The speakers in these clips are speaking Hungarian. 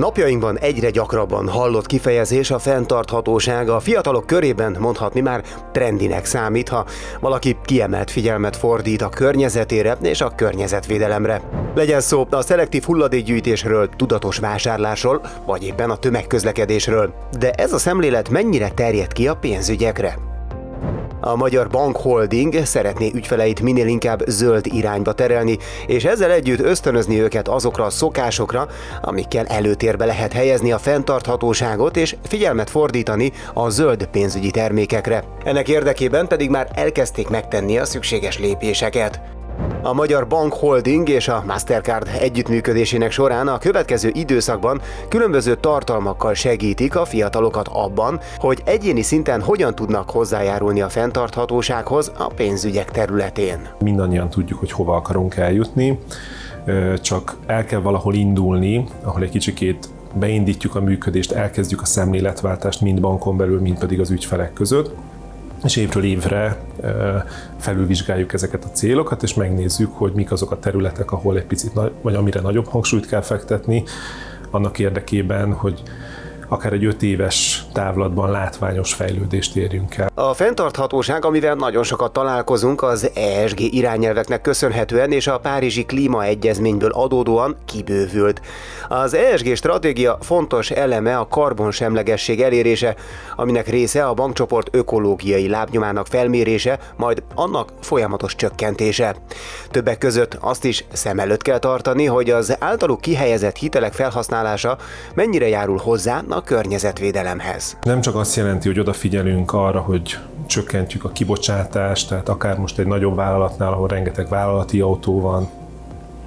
Napjainkban egyre gyakrabban hallott kifejezés a fenntarthatóság a fiatalok körében mondhatni már trendinek számít, ha valaki kiemelt figyelmet fordít a környezetére és a környezetvédelemre. Legyen szó a szelektív hulladékgyűjtésről, tudatos vásárlásról, vagy éppen a tömegközlekedésről. De ez a szemlélet mennyire terjed ki a pénzügyekre? A Magyar Bank Holding szeretné ügyfeleit minél inkább zöld irányba terelni, és ezzel együtt ösztönözni őket azokra a szokásokra, amikkel előtérbe lehet helyezni a fenntarthatóságot és figyelmet fordítani a zöld pénzügyi termékekre. Ennek érdekében pedig már elkezdték megtenni a szükséges lépéseket. A Magyar Bank Holding és a Mastercard együttműködésének során a következő időszakban különböző tartalmakkal segítik a fiatalokat abban, hogy egyéni szinten hogyan tudnak hozzájárulni a fenntarthatósághoz a pénzügyek területén. Mindannyian tudjuk, hogy hova akarunk eljutni, csak el kell valahol indulni, ahol egy kicsikét beindítjuk a működést, elkezdjük a szemléletváltást mind bankon belül, mind pedig az ügyfelek között és évről évre felülvizsgáljuk ezeket a célokat, és megnézzük, hogy mik azok a területek, ahol egy picit, vagy amire nagyobb hangsúlyt kell fektetni, annak érdekében, hogy akár egy öt éves távlatban látványos fejlődést érjünk el. A fenntarthatóság, amivel nagyon sokat találkozunk, az ESG irányelveknek köszönhetően és a Párizsi Klímaegyezményből adódóan kibővült. Az ESG stratégia fontos eleme a karbonsemlegesség elérése, aminek része a bankcsoport ökológiai lábnyomának felmérése, majd annak folyamatos csökkentése. Többek között azt is szem előtt kell tartani, hogy az általuk kihelyezett hitelek felhasználása mennyire járul hozzá a környezetvédelemhez. Nem csak azt jelenti, hogy odafigyelünk arra, hogy csökkentjük a kibocsátást, tehát akár most egy nagyobb vállalatnál, ahol rengeteg vállalati autó van,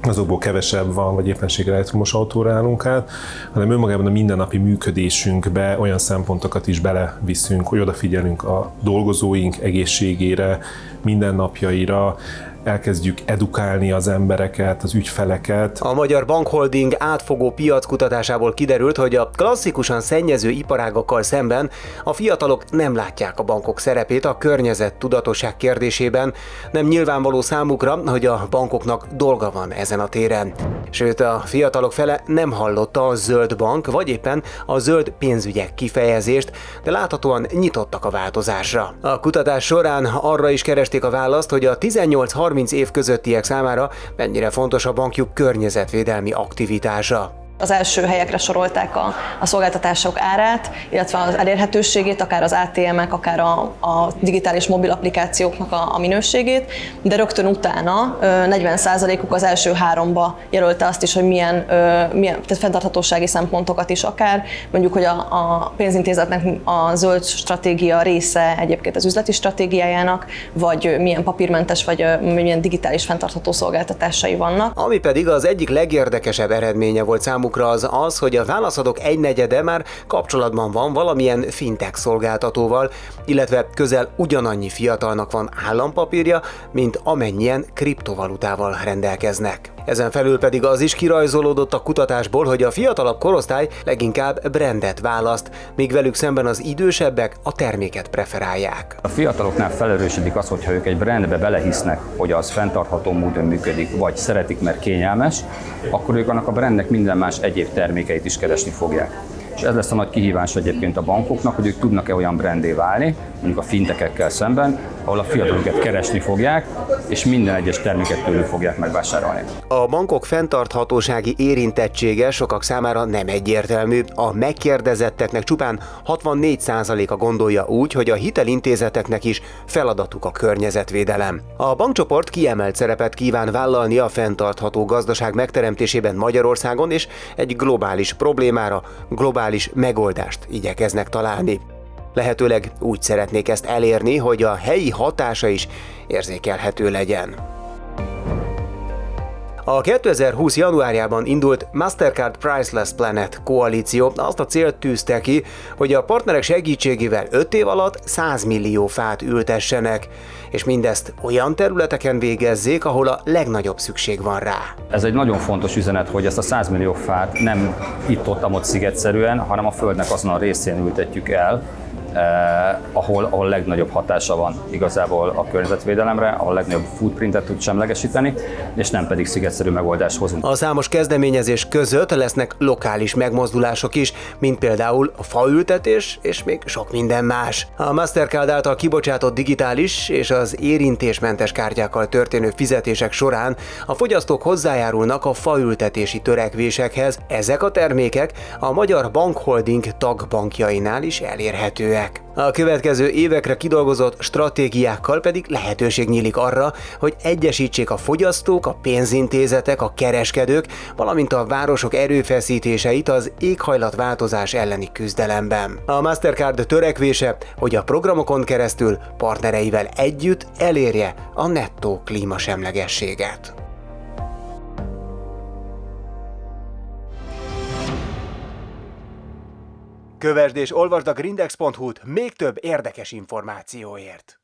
azokból kevesebb van, vagy éppenséggel elektromos autóra állunk át, hanem önmagában a mindennapi működésünkbe olyan szempontokat is beleviszünk, hogy odafigyelünk a dolgozóink egészségére, mindennapjaira, elkezdjük edukálni az embereket, az ügyfeleket. A Magyar Bankholding átfogó piackutatásából kiderült, hogy a klasszikusan szennyező iparágakkal szemben a fiatalok nem látják a bankok szerepét a környezet tudatosság kérdésében, nem nyilvánvaló számukra, hogy a bankoknak dolga van ezen a téren. Sőt, a fiatalok fele nem hallotta a zöld bank, vagy éppen a zöld pénzügyek kifejezést, de láthatóan nyitottak a változásra. A kutatás során arra is keresték a választ, hogy a 18 30 év közöttiek számára mennyire fontos a bankjuk környezetvédelmi aktivitása az első helyekre sorolták a, a szolgáltatások árát, illetve az elérhetőségét, akár az ATM-ek, akár a, a digitális mobil applikációknak a, a minőségét, de rögtön utána 40%-uk az első háromba jelölte azt is, hogy milyen, milyen tehát fenntarthatósági szempontokat is akár, mondjuk, hogy a, a pénzintézetnek a zöld stratégia része egyébként az üzleti stratégiájának, vagy milyen papírmentes, vagy milyen digitális fenntartható szolgáltatásai vannak. Ami pedig az egyik legérdekesebb eredménye volt számukra, számukra az az, hogy a válaszadók egynegyede már kapcsolatban van valamilyen fintech szolgáltatóval, illetve közel ugyanannyi fiatalnak van állampapírja, mint amennyien kriptovalutával rendelkeznek. Ezen felül pedig az is kirajzolódott a kutatásból, hogy a fiatalabb korosztály leginkább brandet választ, míg velük szemben az idősebbek a terméket preferálják. A fiataloknál felerősödik az, hogyha ők egy brandbe belehisznek, hogy az fenntartható módon működik, vagy szeretik, mert kényelmes, akkor ők annak a brandnek minden más egyéb termékeit is keresni fogják. És ez lesz a nagy kihívás egyébként a bankoknak, hogy ők tudnak-e olyan brandé válni, mondjuk a fintekekkel szemben, ahol a fiatalokat keresni fogják, és minden egyes terméket tőlük fogják megvásárolni. A bankok fenntarthatósági érintettsége sokak számára nem egyértelmű. A megkérdezetteknek csupán 64%-a gondolja úgy, hogy a hitelintézeteknek is feladatuk a környezetvédelem. A bankcsoport kiemelt szerepet kíván vállalni a fenntartható gazdaság megteremtésében Magyarországon, és egy globális problémára globális megoldást igyekeznek találni. Lehetőleg úgy szeretnék ezt elérni, hogy a helyi hatása is érzékelhető legyen. A 2020. januárjában indult Mastercard Priceless Planet koalíció azt a célt tűzte ki, hogy a partnerek segítségével 5 év alatt 100 millió fát ültessenek, és mindezt olyan területeken végezzék, ahol a legnagyobb szükség van rá. Ez egy nagyon fontos üzenet, hogy ezt a 100 millió fát nem itt-ott, amott szigetszerűen, hanem a Földnek azon a részén ültetjük el, eh, ahol, ahol legnagyobb hatása van igazából a környezetvédelemre, ahol legnagyobb footprintet tud semlegesíteni, és nem pedig szigetszerű megoldást hozunk. A számos kezdeményezés között lesznek lokális megmozdulások is, mint például a faültetés és még sok minden más. A Mastercard által kibocsátott digitális és az érintésmentes kártyákkal történő fizetések során a fogyasztók hozzájárulnak a faültetési törekvésekhez. Ezek a termékek a Magyar Bankholding tagbankjainál is elérhetőek. A következő évekre kidolgozott stratégiákkal pedig lehetőség nyílik arra, hogy egyesítsék a fogyasztók, a pénzintézetek, a kereskedők, valamint a városok erőfeszítéseit az éghajlatváltozás elleni küzdelemben. A Mastercard törekvése, hogy a programokon keresztül partnereivel együtt elérje a nettó klímasemlegességet. Kövesd és olvasd a grindex.hu-t még több érdekes információért.